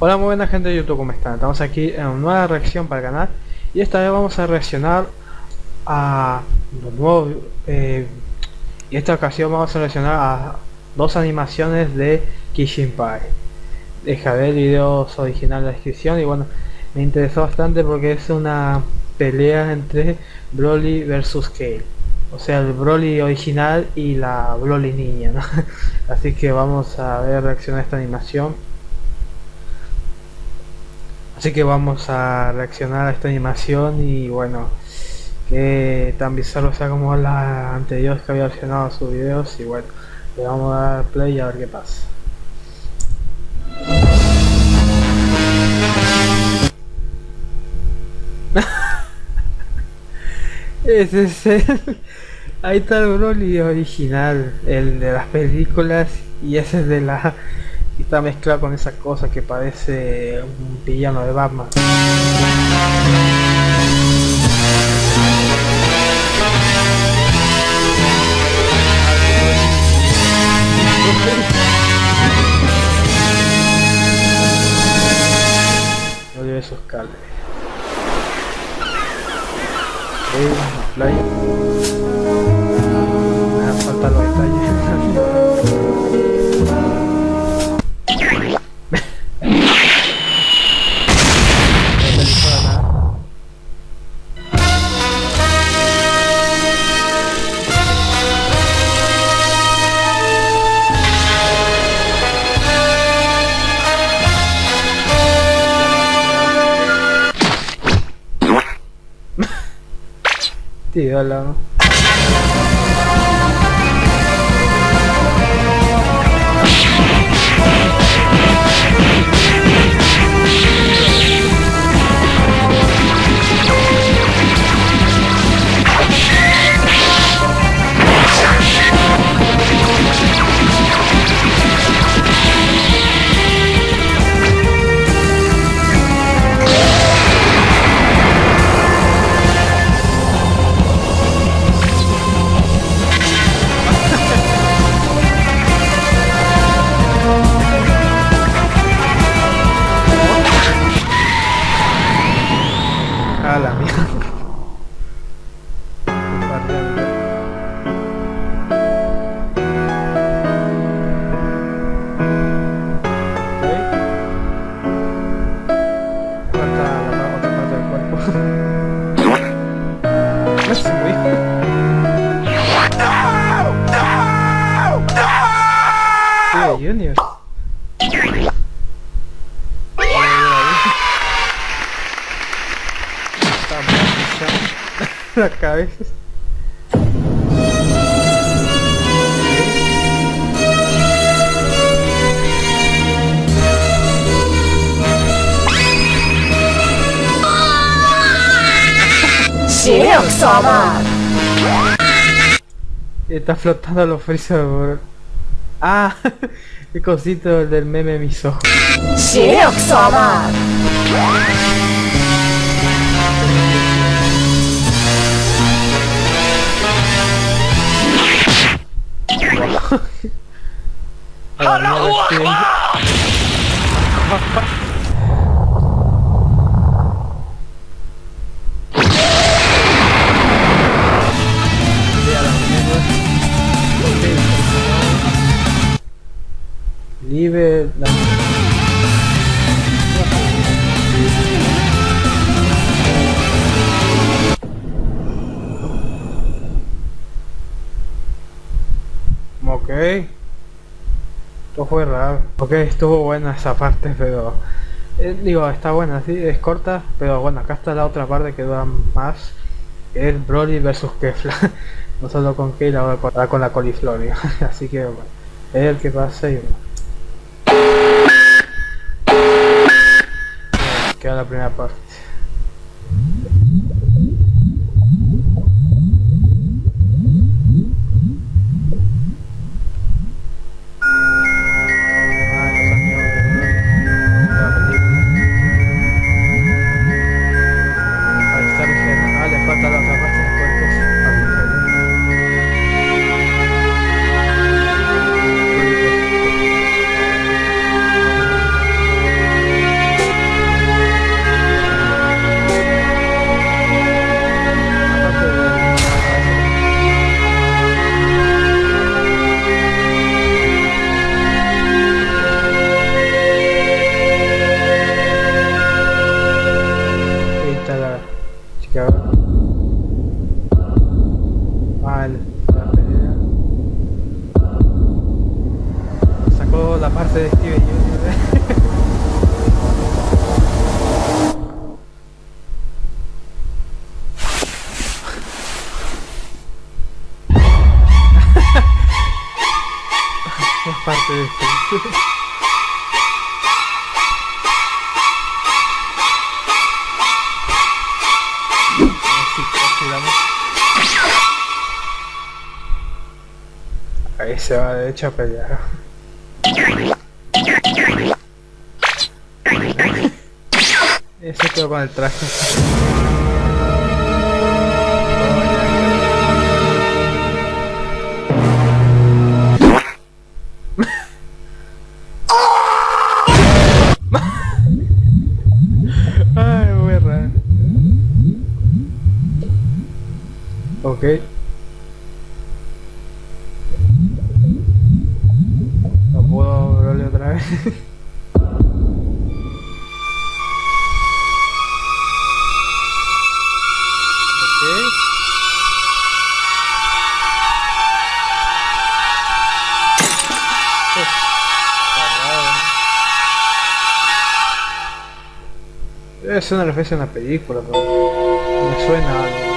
Hola muy buena gente de YouTube, ¿cómo están? Estamos aquí en una nueva reacción para el canal y esta vez vamos a reaccionar a los nuevos eh, y esta ocasión vamos a reaccionar a dos animaciones de Kishin Pai. Dejaré el video original en la descripción y bueno me interesó bastante porque es una pelea entre Broly versus Kale. O sea el Broly original y la Broly niña así que vamos a ver reaccionar a esta animación Así que vamos a reaccionar a esta animación y bueno, que tan bizarro sea como las anteriores que había reaccionado a sus videos y bueno, le vamos a dar play y a ver qué pasa. Ese es el... Ahí está el Broly original, el de las películas y ese es de la y está mezclado con esa cosa que parece un villano de Batman. Lleve esos cables. Me Sí, hola. La cabeza. Está flotando los frisos por... Ah, el cosito del meme mis ojos. Allahu Akbar! Esto fue raro. Ok, estuvo buena esa parte, pero... Eh, digo, está buena, sí, es corta, pero bueno, acá está la otra parte que dura más. Que es Broly versus Kefla. no solo con Kale, ahora con la coliflor. Así que bueno, es el que pasa y bueno. Queda la primera parte. es parte de esto. Ahí se va de hecho a pelear. Ese quedó con el traje. Debe ser una referencia a una película, pero me suena algo.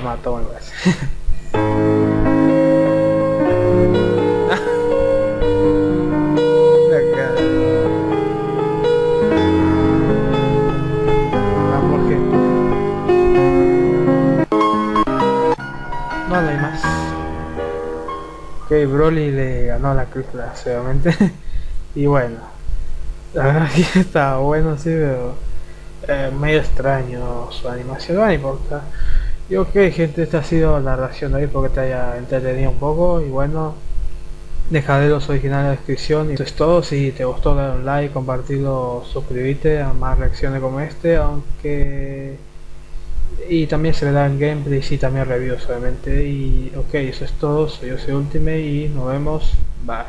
Mató, me parece. No, hay más. Ok, Broly le ganó la cruz, obviamente. y bueno, la verdad que está bueno, sí, pero eh, medio extraño su animación, no importa. Y ok gente, esta ha sido la reacción de hoy, porque te haya entretenido un poco. Y bueno, dejaré los originales en la descripción y eso es todo, si te gustó dale un like, compartirlo, suscribirte a más reacciones como este, aunque... Y también se verán gameplays y también reviews obviamente. Y ok, eso es todo, soy yo soy Ultimate y nos vemos, bye.